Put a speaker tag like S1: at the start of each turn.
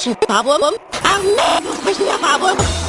S1: solution problem. I'll never fix problem.